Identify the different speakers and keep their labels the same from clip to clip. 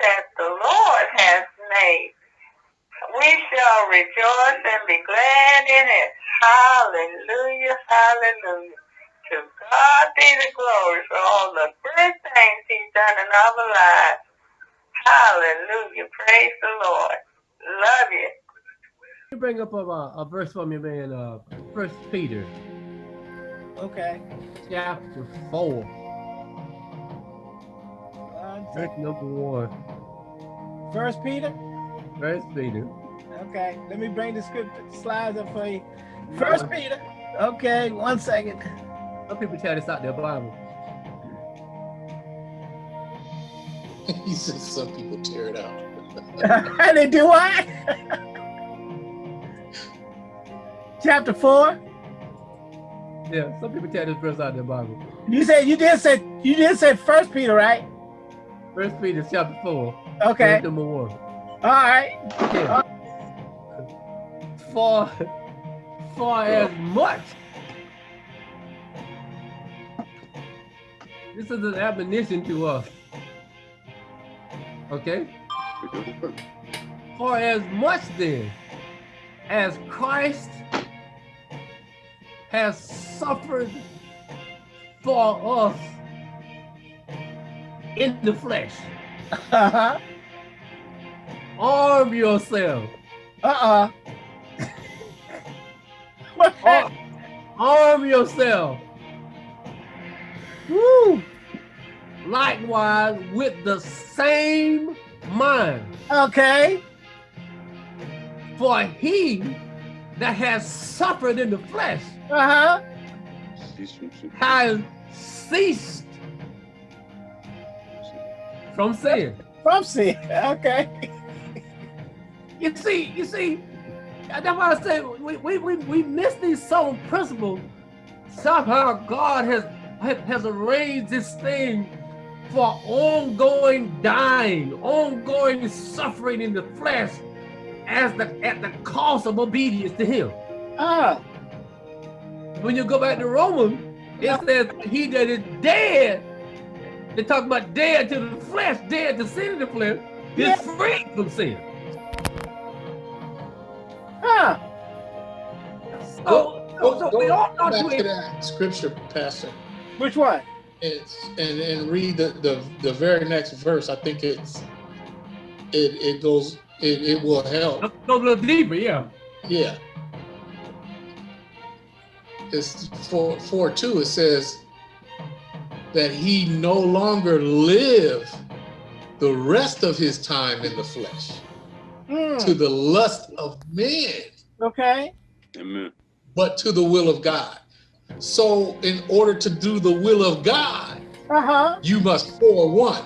Speaker 1: that the Lord has made. We shall rejoice and be glad in it. Hallelujah, hallelujah. To God be the glory for all the good things he's done in our lives. Hallelujah, praise the Lord. Love you.
Speaker 2: You bring up a, uh, a verse from your man. Uh, First Peter.
Speaker 3: Okay.
Speaker 2: Chapter four. Verse number one.
Speaker 3: First Peter.
Speaker 2: First Peter.
Speaker 3: Okay. Let me bring the script slides up for you. First Peter. Okay. One second.
Speaker 2: Some people tell this out their Bible.
Speaker 4: he says some people tear it out.
Speaker 3: and they do what? Chapter four.
Speaker 2: Yeah, some people tell this verse out of their Bible.
Speaker 3: You said you did say you did say First Peter, right?
Speaker 2: First Peter chapter four.
Speaker 3: Okay.
Speaker 2: Number one.
Speaker 3: All right.
Speaker 2: Okay. Uh, for for as much. This is an admonition to us. Okay? For as much then as Christ has suffered for us in the flesh,
Speaker 3: Uh-huh.
Speaker 2: arm yourself.
Speaker 3: Uh-uh.
Speaker 2: Ar- arm yourself. Woo! Likewise with the same mind.
Speaker 3: Okay.
Speaker 2: For he that has suffered in the flesh
Speaker 3: Uh-huh.
Speaker 2: has ceased from sin.
Speaker 3: From sin. Okay.
Speaker 2: You see, you see, that's why I say we, we, we, we miss these subtle principles. Somehow God has has arranged this thing for ongoing dying, ongoing suffering in the flesh as the at the cost of obedience to him.
Speaker 3: Ah.
Speaker 2: When you go back to Romans, it says he that is dead, they talk about dead to the flesh, dead to sin in the flesh, is
Speaker 3: Yeah.
Speaker 2: free from sin.
Speaker 3: Huh.
Speaker 2: So, so, so we all know
Speaker 4: Go back to
Speaker 2: to
Speaker 4: that scripture, Pastor,
Speaker 3: Which one?
Speaker 4: it's, and, and read the, the, the very next verse. I think it's, it, it goes, it, it will help.
Speaker 2: go a little deeper, yeah.
Speaker 4: Yeah. It's four, four, two, it says that he no longer live the rest of his time in the flesh
Speaker 3: Hmm.
Speaker 4: to the lust of men,
Speaker 3: Okay.
Speaker 5: Amen.
Speaker 4: but to the will of God. So in order to do the will of God,
Speaker 3: Uh-huh.
Speaker 4: you must pour one.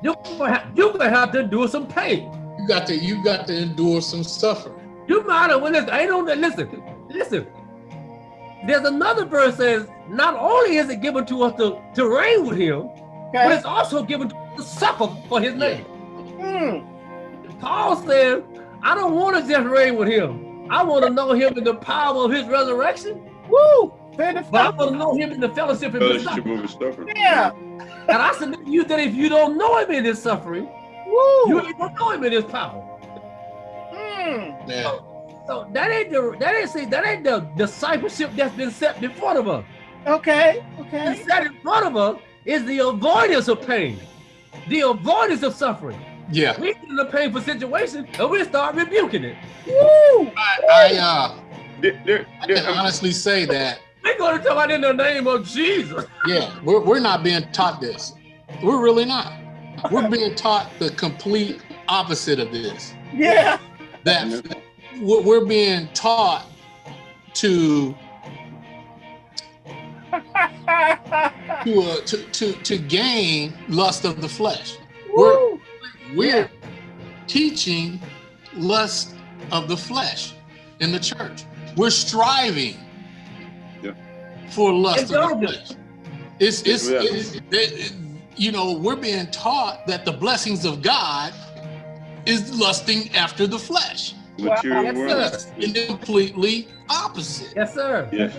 Speaker 2: You're gonna have, you're gonna have to endure some pain.
Speaker 4: You got to, you got to endure some suffering.
Speaker 2: You might have, well, listen, I don't, listen, listen. There's another verse says, not only is it given to us to, to reign with him, but it's also given to us to suffer for his name.
Speaker 3: Hmm.
Speaker 2: Paul says, I don't want to just reign with him. I want to know him in the power of his resurrection,
Speaker 3: Woo.
Speaker 2: But I want to know him in the fellowship of his
Speaker 5: Fellowship
Speaker 2: suffering.
Speaker 5: of his suffering.
Speaker 3: Yeah.
Speaker 2: And I submit to you that if you don't know him in his suffering,
Speaker 3: Woo.
Speaker 2: you don't know him in his power.
Speaker 3: Hmm.
Speaker 4: Now,
Speaker 2: So that ain't the that ain't see that ain't the discipleship that's been set in front of us.
Speaker 3: Okay.
Speaker 2: Been
Speaker 3: Okay.
Speaker 2: set in front of us is the avoidance of pain, the avoidance of suffering.
Speaker 4: yeah,
Speaker 2: We get in a painful situation and we start rebuking it.
Speaker 3: Woo.
Speaker 4: I, uh,
Speaker 5: There- there-
Speaker 4: I
Speaker 5: there-
Speaker 4: can honestly say that
Speaker 2: We're going to talk about in the name of Jesus.
Speaker 4: Yeah, we're, we're not being taught this. We're really not. We're being taught the complete opposite of this.
Speaker 3: Yeah.
Speaker 4: That we're we're being taught to to, uh, to to to gain lust of the flesh. We're we're teaching lust of the flesh in the church. We're striving
Speaker 5: Yeah.
Speaker 4: for lust of the flesh. It's it's,
Speaker 5: Yeah.
Speaker 4: it's it- it- you know we're being taught that the blessings of God is lusting after the flesh,
Speaker 5: Material
Speaker 2: Yes,
Speaker 5: world.
Speaker 2: sir.
Speaker 4: and completely opposite.
Speaker 2: Yes, sir.
Speaker 5: Yes.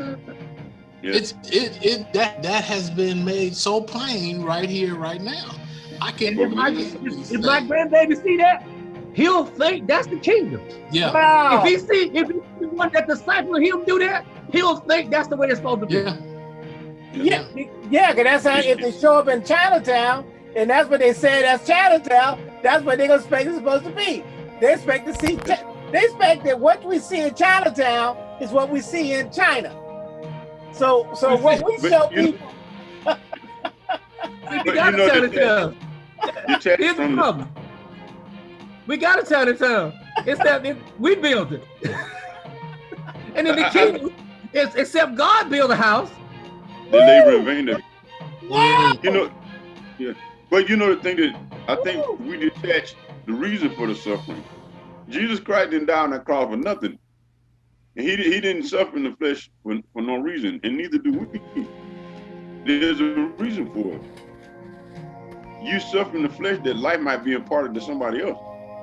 Speaker 5: Yes.
Speaker 4: It's it it that that has been made so plain right here, right now. I can't
Speaker 2: And if my,
Speaker 4: believe these
Speaker 2: if my grandbaby see that, he'll think that's the kingdom.
Speaker 4: Yeah.
Speaker 3: Wow.
Speaker 2: If he see if he see one that disciple of him do that, he'll think that's the way it's supposed to be.
Speaker 4: Yeah.
Speaker 3: Yeah, yeah, cause that's how if they show up in Chinatown, and that's what they say that's Chinatown, that's what they gonna expect it's supposed to be. They expect to see, Chi- they expect that what we see in Chinatown is what we see in China. So, so what we
Speaker 5: But
Speaker 3: show
Speaker 5: you
Speaker 3: people,
Speaker 2: We
Speaker 5: But
Speaker 2: got
Speaker 5: you know
Speaker 2: a
Speaker 5: that-
Speaker 2: Chinatown.
Speaker 5: You check
Speaker 2: Here's the
Speaker 5: from the,
Speaker 2: problem. We got a Chinatown. It's that it, we built it. and in the kingdom, it's, except God build a house.
Speaker 5: the labor in vain. that-
Speaker 3: yeah,
Speaker 5: You know, yeah. But you know the thing that I think we detach the reason for the suffering. Jesus Christ didn't die on that cross for nothing. And he, he didn't suffer in the flesh for, for no reason, and neither do we. There's a reason for it. You suffer in the flesh that life might be imparted to somebody else.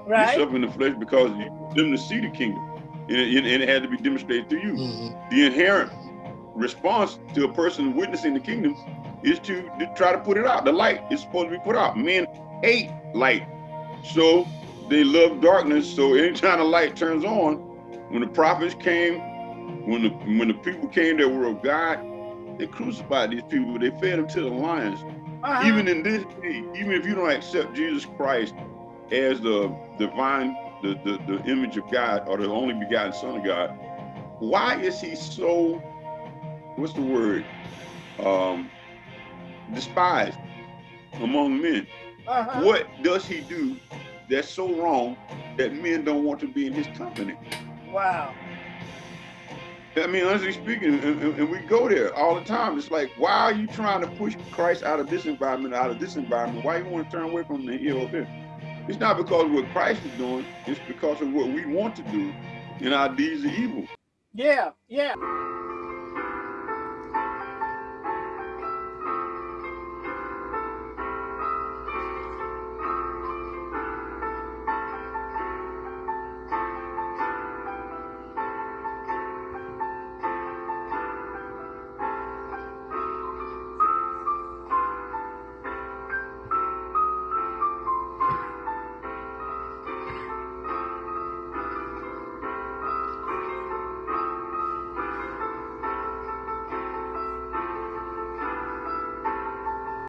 Speaker 3: right,
Speaker 5: You suffer in the flesh because you them to see the kingdom, and it, and it had to be demonstrated through you.
Speaker 4: Mhm.
Speaker 5: The inherent response to a person witnessing the kingdom is to, to try to put it out. The light is supposed to be put out. Men hate light, so they love darkness. So anytime the light turns on, when the prophets came, when the when the people came that were of God, they crucified these people. They fed them to the lions
Speaker 3: uh-huh.
Speaker 5: even in this day, even if you don't accept Jesus Christ as the divine, the, the, the image of God or the only begotten Son of God, why is he so, what's the word, um, despised among men?
Speaker 3: uh-huh.
Speaker 5: What does he do that's so wrong that men don't want to be in his company?
Speaker 3: Wow.
Speaker 5: I mean, honestly speaking, and, and- we go there all the time. It's like, why are you trying to push Christ out of this environment, out of this environment? Why you want to turn away from the here or there? It's not because of what Christ is doing. It's because of what we want to do, and our deeds are evil.
Speaker 3: Yeah, yeah.